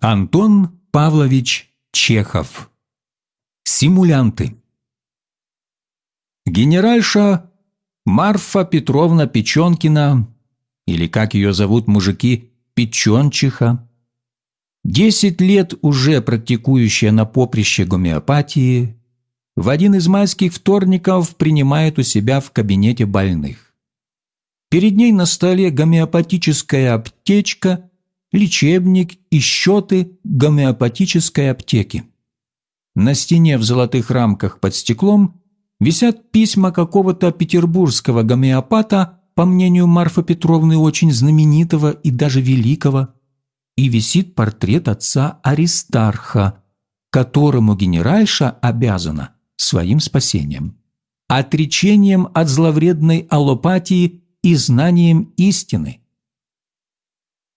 Антон Павлович Чехов. Симулянты. Генеральша Марфа Петровна Печенкина, или как ее зовут мужики, Печенчиха, десять лет уже практикующая на поприще гомеопатии, в один из майских вторников принимает у себя в кабинете больных. Перед ней на столе гомеопатическая аптечка лечебник и счеты гомеопатической аптеки. На стене в золотых рамках под стеклом висят письма какого-то петербургского гомеопата, по мнению Марфы Петровны, очень знаменитого и даже великого, и висит портрет отца Аристарха, которому генеральша обязана своим спасением, отречением от зловредной аллопатии и знанием истины –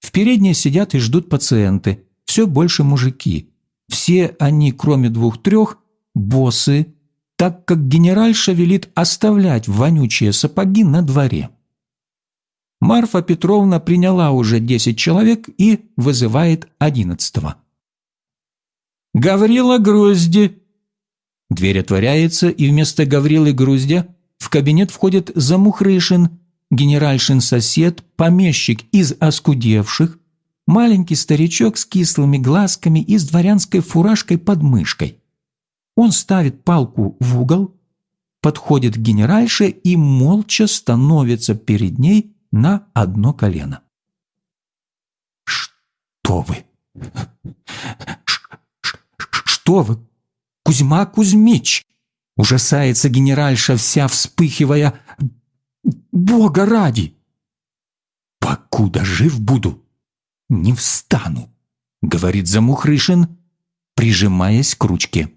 в передней сидят и ждут пациенты, все больше мужики. Все они, кроме двух-трех, боссы, так как генеральша велит оставлять вонючие сапоги на дворе. Марфа Петровна приняла уже десять человек и вызывает одиннадцатого. «Гаврила Грузди!» Дверь отворяется, и вместо Гаврилы Груздя в кабинет входит Замухрышин генеральшин сосед, помещик из оскудевших, маленький старичок с кислыми глазками и с дворянской фуражкой под мышкой. Он ставит палку в угол, подходит к генеральше и молча становится перед ней на одно колено. «Что вы? Что вы? Кузьма Кузьмич!» Ужасается генеральша, вся вспыхивая. Бога ради! Покуда жив буду, не встану, говорит Замухрышин, прижимаясь к ручке.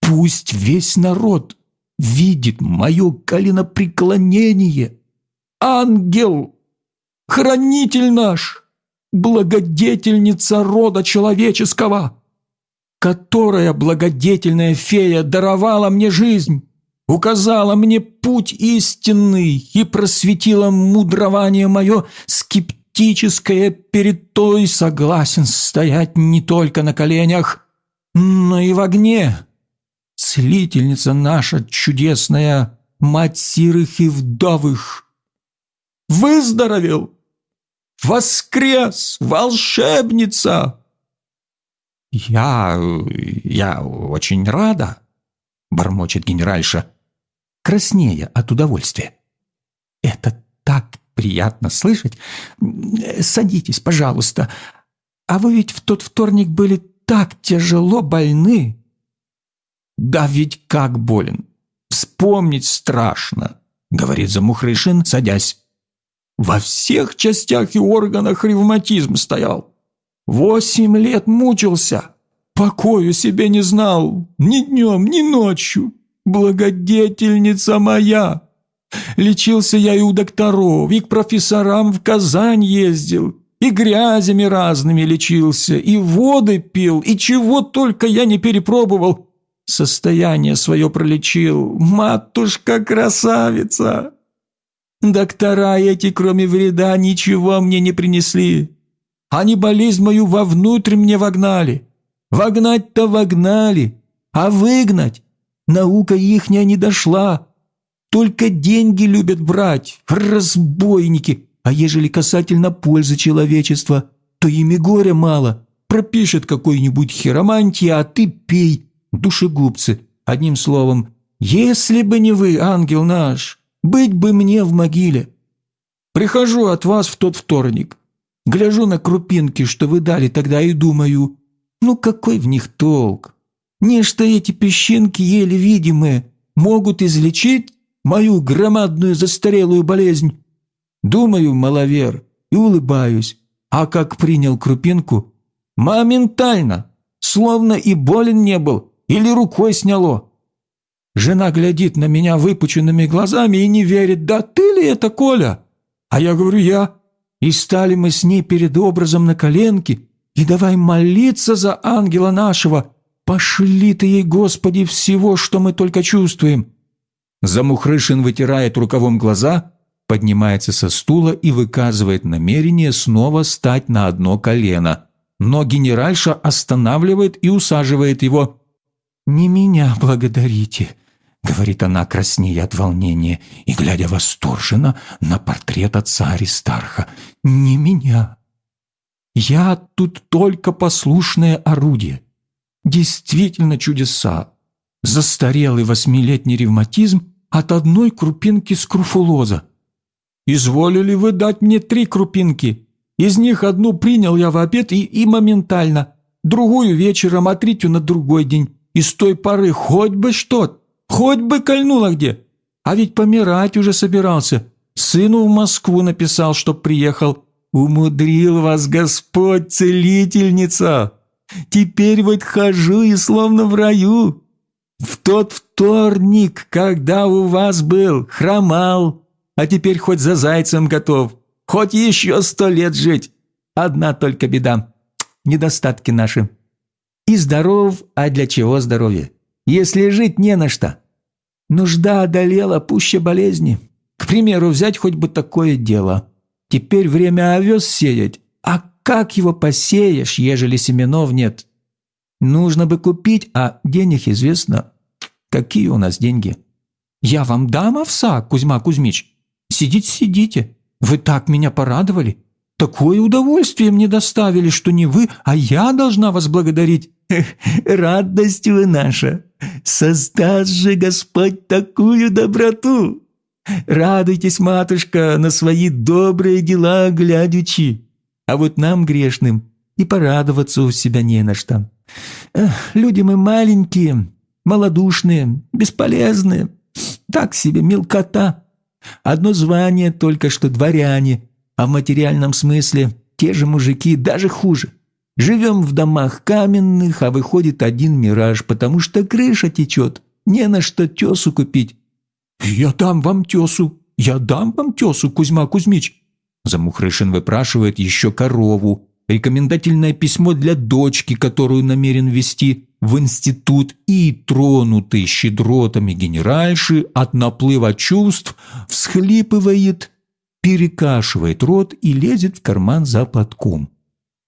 Пусть весь народ видит мое коленопреклонение. Ангел, хранитель наш, благодетельница рода человеческого, которая благодетельная фея даровала мне жизнь указала мне путь истинный и просветила мудрование мое скептическое перед той согласен стоять не только на коленях, но и в огне. Целительница наша чудесная, мать сирых и вдовых. Выздоровел! Воскрес! Волшебница! «Я... я очень рада», — бормочет генеральша краснея от удовольствия. «Это так приятно слышать! Садитесь, пожалуйста. А вы ведь в тот вторник были так тяжело больны!» «Да ведь как болен! Вспомнить страшно!» — говорит Замухрышин, садясь. «Во всех частях и органах ревматизм стоял. Восемь лет мучился, покою себе не знал, ни днем, ни ночью благодетельница моя! Лечился я и у докторов, и к профессорам в Казань ездил, и грязями разными лечился, и воды пил, и чего только я не перепробовал. Состояние свое пролечил, матушка-красавица. Доктора эти, кроме вреда, ничего мне не принесли. Они болезнь мою вовнутрь мне вогнали. Вогнать-то вогнали, а выгнать Наука ихняя не дошла. Только деньги любят брать, разбойники. А ежели касательно пользы человечества, то ими горя мало. Пропишет какой-нибудь хиромантии, а ты пей, душегубцы. Одним словом, если бы не вы, ангел наш, быть бы мне в могиле. Прихожу от вас в тот вторник. Гляжу на крупинки, что вы дали тогда, и думаю, ну какой в них толк? Нечто эти песчинки, еле видимые, могут излечить мою громадную застарелую болезнь. Думаю, маловер, и улыбаюсь. А как принял крупинку? Моментально, словно и болен не был, или рукой сняло. Жена глядит на меня выпученными глазами и не верит, да ты ли это, Коля? А я говорю, я. И стали мы с ней перед образом на коленке, и давай молиться за ангела нашего, Пошли ты ей, Господи, всего, что мы только чувствуем!» Замухрышин вытирает рукавом глаза, поднимается со стула и выказывает намерение снова стать на одно колено. но генеральша останавливает и усаживает его. «Не меня благодарите», — говорит она, краснея от волнения и глядя восторженно на портрет отца Аристарха. «Не меня. Я тут только послушное орудие. Действительно чудеса. Застарелый восьмилетний ревматизм от одной крупинки скруфулоза. Изволили вы дать мне три крупинки. Из них одну принял я в обед и, и моментально, другую вечером, а третью на другой день. И с той поры хоть бы что, хоть бы кольнуло где. А ведь помирать уже собирался. Сыну в Москву написал, чтоб приехал. Умудрил вас Господь, целительница. Теперь вот хожу и словно в раю. В тот вторник, когда у вас был, хромал, а теперь хоть за зайцем готов, хоть еще сто лет жить. Одна только беда. Недостатки наши. И здоров, а для чего здоровье? Если жить не на что. Нужда одолела пуще болезни. К примеру, взять хоть бы такое дело. Теперь время овес сеять, как его посеешь, ежели семенов нет? Нужно бы купить, а денег известно. Какие у нас деньги? Я вам дам овса, Кузьма Кузьмич. Сидите, сидите. Вы так меня порадовали. Такое удовольствие мне доставили, что не вы, а я должна вас благодарить. Радость вы наша. Создаст же Господь такую доброту. Радуйтесь, матушка, на свои добрые дела глядячи а вот нам, грешным, и порадоваться у себя не на что. Эх, люди мы маленькие, малодушные, бесполезные, так себе мелкота. Одно звание только что дворяне, а в материальном смысле те же мужики, даже хуже. Живем в домах каменных, а выходит один мираж, потому что крыша течет, не на что тесу купить. «Я дам вам тесу, я дам вам тесу, Кузьма Кузьмич», Замухрышин выпрашивает еще корову, рекомендательное письмо для дочки, которую намерен вести в институт, и, тронутый щедротами генеральши от наплыва чувств, всхлипывает, перекашивает рот и лезет в карман за платком.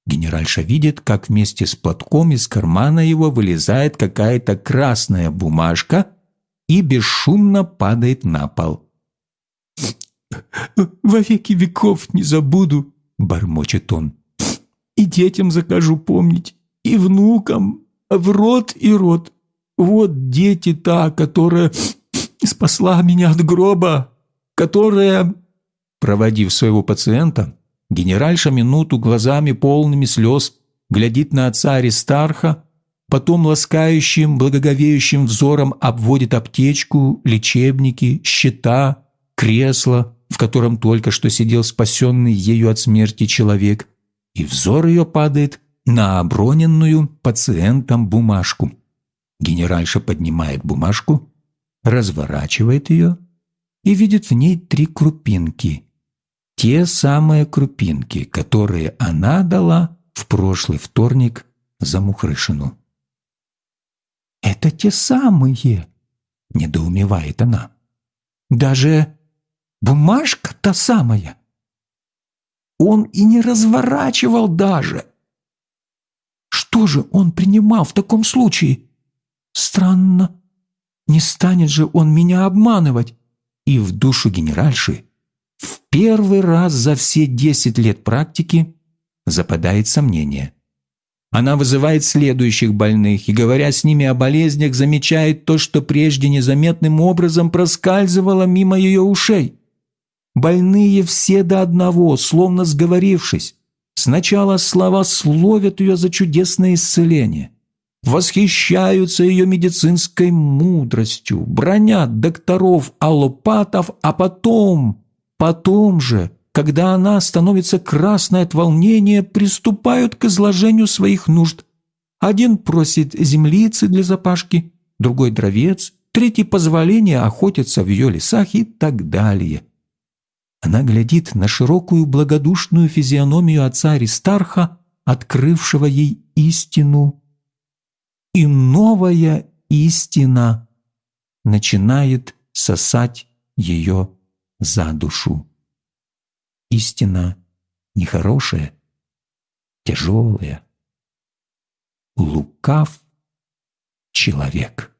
Генеральша видит, как вместе с платком из кармана его вылезает какая-то красная бумажка и бесшумно падает на пол. «Во веки веков не забуду», — бормочет он. «И детям закажу помнить, и внукам, в рот и рот. Вот дети та, которая спасла меня от гроба, которая...» Проводив своего пациента, генеральша минуту глазами полными слез глядит на отца Аристарха, потом ласкающим, благоговеющим взором обводит аптечку, лечебники, счета, кресло, в котором только что сидел спасенный ею от смерти человек, и взор ее падает на оброненную пациентом бумажку. Генеральша поднимает бумажку, разворачивает ее и видит в ней три крупинки. Те самые крупинки, которые она дала в прошлый вторник за Мухрышину. «Это те самые!» – недоумевает она. «Даже Бумажка та самая. Он и не разворачивал даже. Что же он принимал в таком случае? Странно. Не станет же он меня обманывать. И в душу генеральши в первый раз за все десять лет практики западает сомнение. Она вызывает следующих больных и, говоря с ними о болезнях, замечает то, что прежде незаметным образом проскальзывало мимо ее ушей. Больные все до одного, словно сговорившись, сначала слова словят ее за чудесное исцеление, восхищаются ее медицинской мудростью, бронят докторов аллопатов, а потом, потом же, когда она становится красной от волнения, приступают к изложению своих нужд. Один просит землицы для запашки, другой – дровец, третий – позволение охотиться в ее лесах и так далее – она глядит на широкую благодушную физиономию отца Аристарха, открывшего ей истину. И новая истина начинает сосать ее за душу. Истина нехорошая, тяжелая, лукав человек.